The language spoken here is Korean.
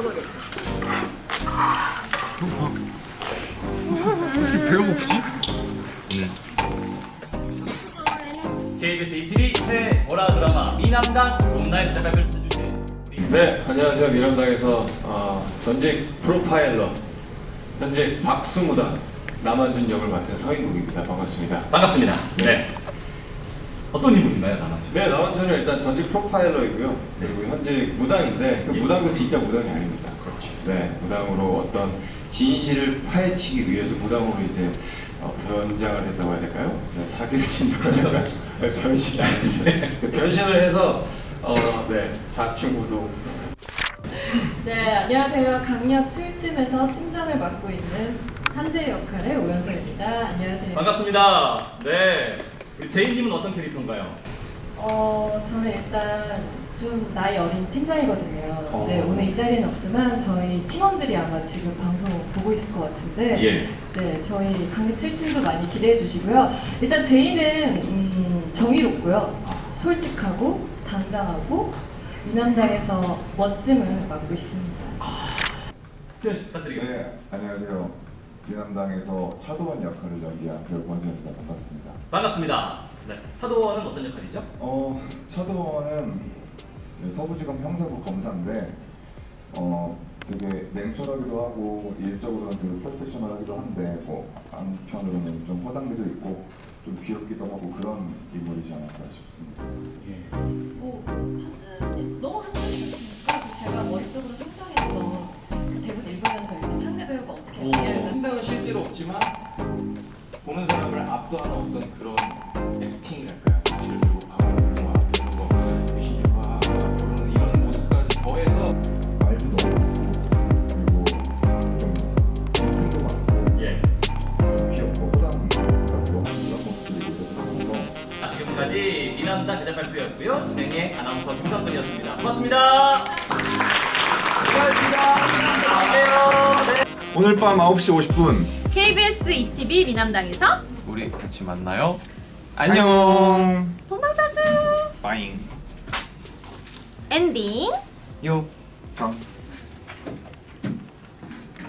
잊어버려. 어, 배가 고프지? KBS ETV 새 월화 드라마 미남당 롬나의 대답을 찾아주세요. 네, 안녕하세요. 미남당에서 어, 전직 프로파일러, 현재 박수무당 남한준 역을 맡은 서인국입니다. 반갑습니다. 반갑습니다. 네. 네. 어떤 인물인가요, 남한준? 네, 남한준은 일단 전직 프로파일러이고요. 그리고 현재 무당인데 그 예. 무당도 진짜 무당이 아닙니다. 그렇죠. 네, 무당으로 어떤 진실을 파헤치기 위해서 무당으로 이제 어, 변장을 했다고 해야 될까요? 네, 사기를 친다고 해야 될까요? 네, 변신이 아닙니다. 그 변신을 해서 어, 네, 좌충우도 네, 안녕하세요. 강력 7팀에서 팀장을 맡고 있는 한재 역할의 오연서입니다. 안녕하세요. 반갑습니다. 네. 우리 제이님은 어떤 캐릭터인가요? 어, 저는 일단 좀 나이 어린 팀장이거든요. 어. 네, 오늘 이 자리는 없지만 저희 팀원들이 아마 지금 방송 보고 있을 것 같은데 예. 네, 저희 강력 7팀도 많이 기대해 주시고요. 일단 제이는 음, 정의롭고요. 솔직하고 당당하고 미남당에서 멋짐을 맡고 있습니다. 수현 씨 부탁드리겠습니다. 네, 안녕하세요. 미남당에서 차도원 역할을 연기한 배우 권수현입니다. 반갑습니다. 반갑습니다. 네. 차도원은 어떤 역할이죠? 어, 차도원은 서부지검 형사부 검사인데 어, 되게 냉철하기도 하고 일적으로는 되게 프로페셔널하기도 한데 뭐 한편으로는 좀 허당미도 있고 좀 귀엽기도 하고 그런 인물이지 않을까 싶습니다. 예. 뭐 한준이 너무 한준이 같으니까 그 제가 머릿속으로 상상했던 그 대본 읽으면서 상대 배우가 어떻게 상당은 실제로 없지만 보는 사람을 압도하는 어떤 그런 액팅이랄까요? 들고 앞에서 뭐 유신이 와 부르는 이런 모습까지 더해서 말도 너무 많고 그리고 좀 멘트도 많고 예. 귀엽고 모습들이 아, 지금까지 미남당 제작 발표였고요. 진행의 아나운서 김선근이었습니다. 고맙습니다. 오늘 밤 9시 50분 KBS ETV 미남당에서 우리 같이 만나요. 안녕. 본방사수 빠잉 엔딩 요. 강